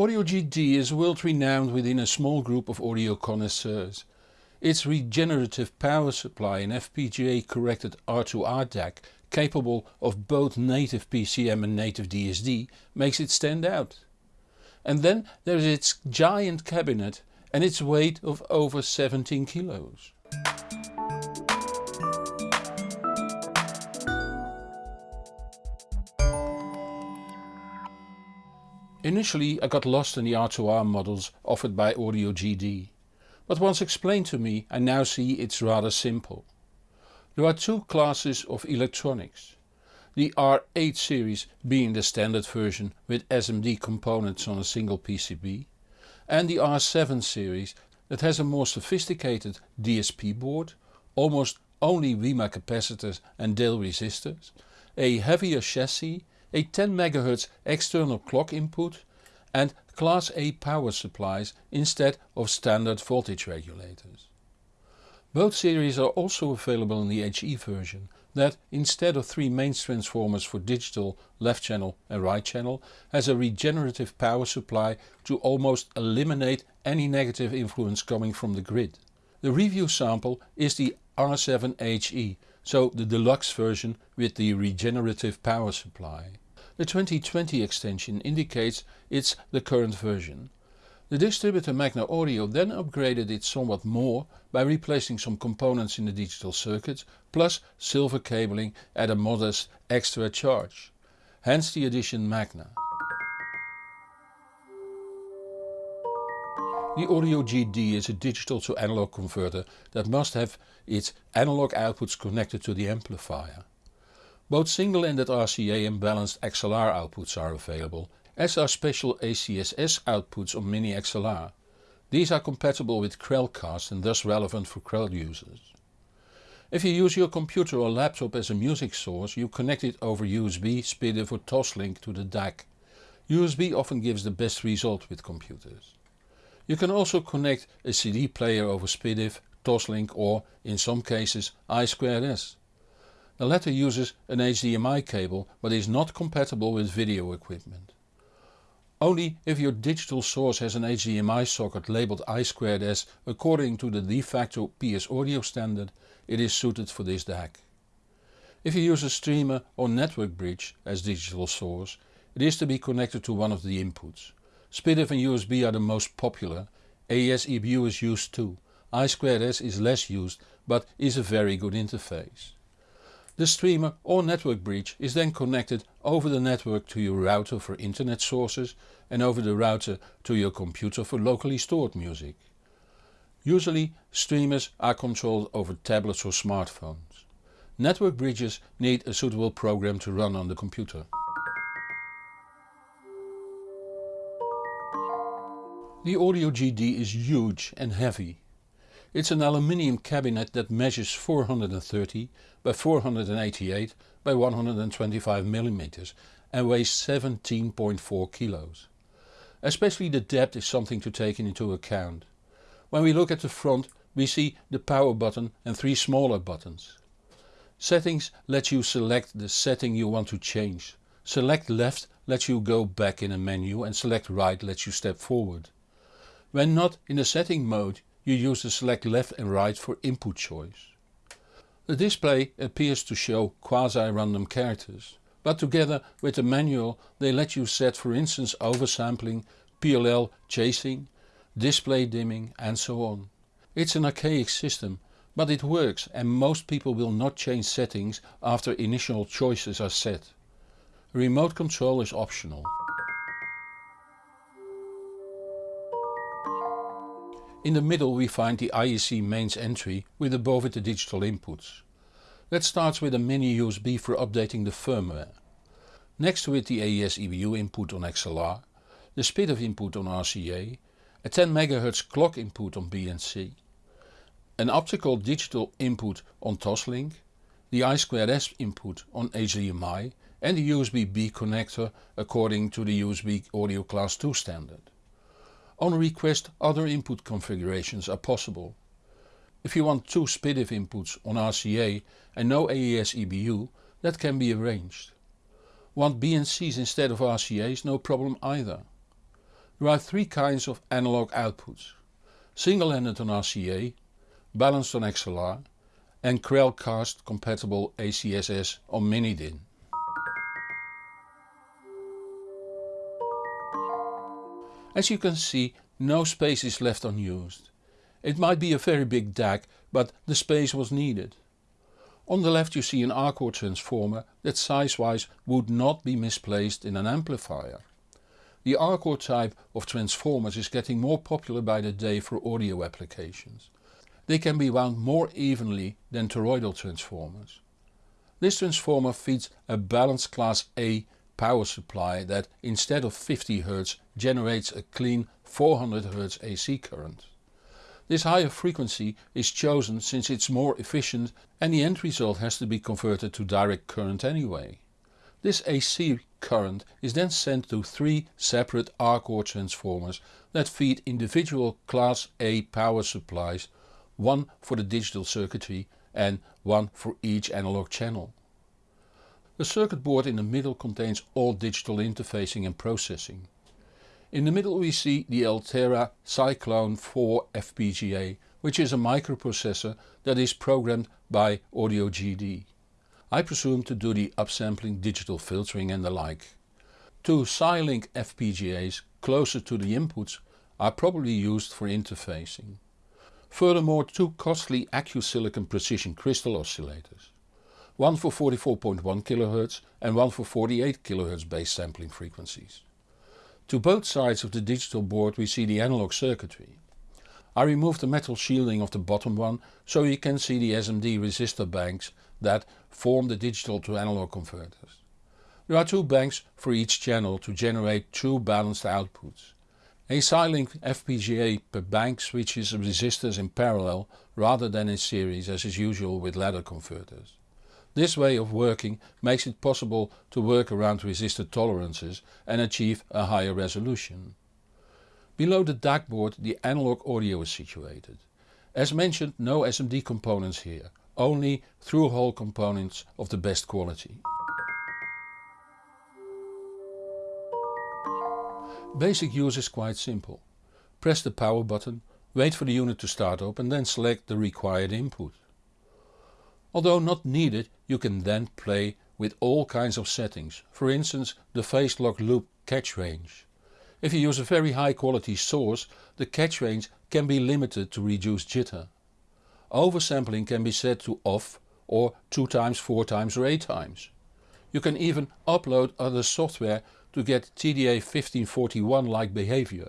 Audio GD is world renowned within a small group of audio connoisseurs. Its regenerative power supply and FPGA corrected R2R DAC capable of both native PCM and native DSD makes it stand out. And then there is its giant cabinet and its weight of over 17 kilos. Initially I got lost in the R2R models offered by Audio GD, but once explained to me I now see it's rather simple. There are two classes of electronics. The R8 series being the standard version with SMD components on a single PCB and the R7 series that has a more sophisticated DSP board, almost only WIMA capacitors and Dale resistors, a heavier chassis a 10 MHz external clock input and class A power supplies instead of standard voltage regulators. Both series are also available in the HE version that instead of three mains transformers for digital left channel and right channel has a regenerative power supply to almost eliminate any negative influence coming from the grid. The review sample is the R7HE, so the deluxe version with the regenerative power supply. The 2020 extension indicates it's the current version. The distributor Magna Audio then upgraded it somewhat more by replacing some components in the digital circuit plus silver cabling at a modest extra charge. Hence the addition Magna. The Audio GD is a digital to analog converter that must have its analog outputs connected to the amplifier. Both single-ended RCA and balanced XLR outputs are available, as are special ACSS outputs on Mini XLR. These are compatible with Krell CAST and thus relevant for Krell users. If you use your computer or laptop as a music source you connect it over USB, SPDIF or Toslink to the DAC. USB often gives the best result with computers. You can also connect a CD player over SPDIF, Toslink or, in some cases, I2S. The latter uses an HDMI cable but is not compatible with video equipment. Only if your digital source has an HDMI socket labelled I2S according to the de facto PS audio standard it is suited for this DAC. If you use a streamer or network bridge as digital source it is to be connected to one of the inputs. SPDIF and USB are the most popular, AES EBU is used too, I2S is less used but is a very good interface. The streamer or network bridge is then connected over the network to your router for internet sources and over the router to your computer for locally stored music. Usually streamers are controlled over tablets or smartphones. Network bridges need a suitable program to run on the computer. The Audio GD is huge and heavy it's an aluminium cabinet that measures 430 by 488 by 125 mm and weighs 17.4 kilos. Especially the depth is something to take into account. When we look at the front we see the power button and three smaller buttons. Settings lets you select the setting you want to change. Select left lets you go back in a menu and select right lets you step forward. When not in the setting mode you use the select left and right for input choice. The display appears to show quasi-random characters, but together with the manual they let you set for instance oversampling, PLL chasing, display dimming and so on. It's an archaic system but it works and most people will not change settings after initial choices are set. Remote control is optional. In the middle we find the IEC mains entry with above it the digital inputs. That starts with a mini USB for updating the firmware. Next to it the AES EBU input on XLR, the SPDIF input on RCA, a 10 MHz clock input on BNC, an optical digital input on Toslink, the I2S input on HDMI and the USB-B connector according to the USB Audio Class 2 standard. On request other input configurations are possible. If you want two SPDIF inputs on RCA and no AES EBU that can be arranged. Want BNCs instead of RCAs no problem either. There are three kinds of analog outputs. Single-ended on RCA, balanced on XLR and Krell CAST compatible ACSS on Mini-DIN. As you can see no space is left unused. It might be a very big DAC but the space was needed. On the left you see an R-core transformer that size-wise would not be misplaced in an amplifier. The R-core type of transformers is getting more popular by the day for audio applications. They can be wound more evenly than toroidal transformers. This transformer feeds a balanced class A power supply that instead of 50 Hz generates a clean 400 Hz AC current. This higher frequency is chosen since it's more efficient and the end result has to be converted to direct current anyway. This AC current is then sent to three separate R-core transformers that feed individual class A power supplies, one for the digital circuitry and one for each analog channel. The circuit board in the middle contains all digital interfacing and processing. In the middle we see the Altera Cyclone 4 FPGA which is a microprocessor that is programmed by Audio GD. I presume to do the upsampling, digital filtering and the like. Two Xilinx FPGAs closer to the inputs are probably used for interfacing. Furthermore two costly AccuSilicon precision crystal oscillators. One for 44.1 kHz and one for 48 kHz base sampling frequencies. To both sides of the digital board we see the analog circuitry. I removed the metal shielding of the bottom one so you can see the SMD resistor banks that form the digital to analog converters. There are two banks for each channel to generate two balanced outputs. A Xilinx FPGA per bank switches resistors in parallel rather than in series as is usual with ladder converters. This way of working makes it possible to work around resistor tolerances and achieve a higher resolution. Below the DAC board the analog audio is situated. As mentioned no SMD components here, only through-hole components of the best quality. Basic use is quite simple. Press the power button, wait for the unit to start up and then select the required input. Although not needed you can then play with all kinds of settings, for instance the phase lock loop catch range. If you use a very high quality source the catch range can be limited to reduce jitter. Oversampling can be set to off or 2 times, 4 times or 8 times. You can even upload other software to get TDA1541 like behavior.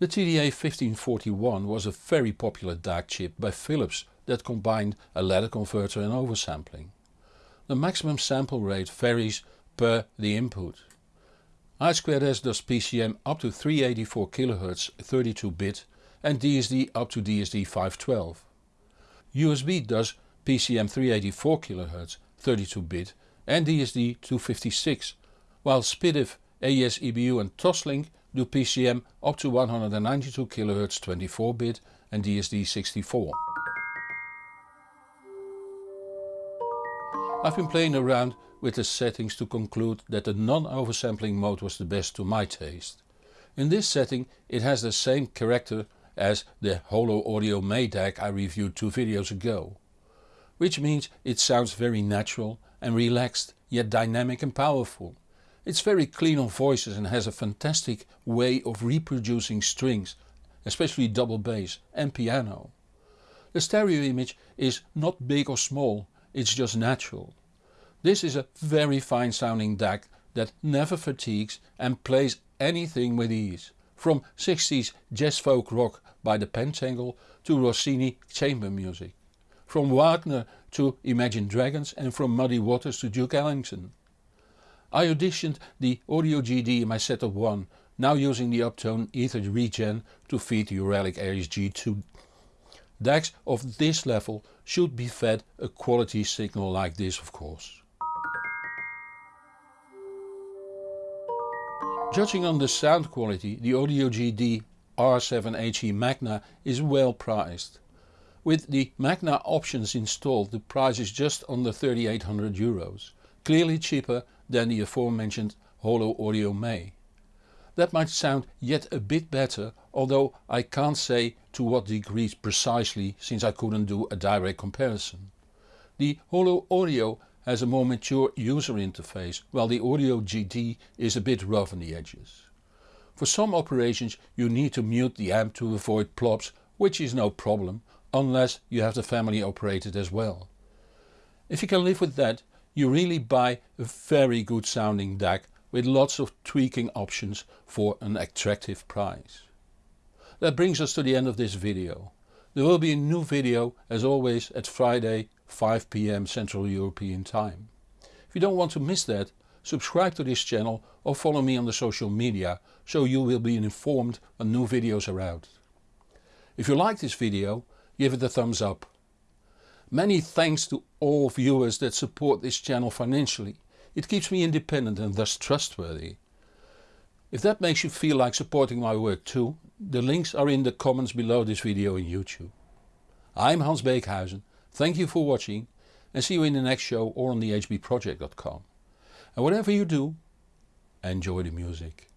The TDA1541 was a very popular DAC chip by Philips that combined a ladder converter and oversampling. The maximum sample rate varies per the input. I2S does PCM up to 384 kHz 32-bit and DSD up to DSD 512. USB does PCM 384 kHz 32-bit and DSD 256 while SPDIF AES EBU and Toslink do PCM up to 192 kHz 24-bit and DSD 64. I've been playing around with the settings to conclude that the non-oversampling mode was the best to my taste. In this setting it has the same character as the Holo Audio May DAC I reviewed two videos ago. Which means it sounds very natural and relaxed yet dynamic and powerful. It's very clean on voices and has a fantastic way of reproducing strings, especially double bass and piano. The stereo image is not big or small, it's just natural. This is a very fine sounding DAC that never fatigues and plays anything with ease, from 60s jazz folk rock by the Pentangle to Rossini chamber music, from Wagner to Imagine Dragons and from Muddy Waters to Duke Ellington. I auditioned the Audio GD in my setup 1, now using the Uptone Ether Regen to feed the Auralic Aries G2. DACs of this level should be fed a quality signal like this of course. Judging on the sound quality the Audio GD R7HE Magna is well priced. With the Magna options installed the price is just under 3800 euros, clearly cheaper than the aforementioned Holo Audio May. That might sound yet a bit better although I can't say to what degree precisely since I couldn't do a direct comparison. The Holo Audio has a more mature user interface while the Audio GD is a bit rough on the edges. For some operations you need to mute the amp to avoid plops which is no problem unless you have the family operated as well. If you can live with that you really buy a very good sounding DAC with lots of tweaking options for an attractive price. That brings us to the end of this video. There will be a new video as always at Friday 5pm Central European time. If you don't want to miss that, subscribe to this channel or follow me on the social media so you will be informed when new videos are out. If you like this video, give it a thumbs up. Many thanks to all viewers that support this channel financially. It keeps me independent and thus trustworthy. If that makes you feel like supporting my work too, the links are in the comments below this video on YouTube. I'm Hans Beekhuizen, thank you for watching and see you in the next show or on thehbproject.com. And whatever you do, enjoy the music.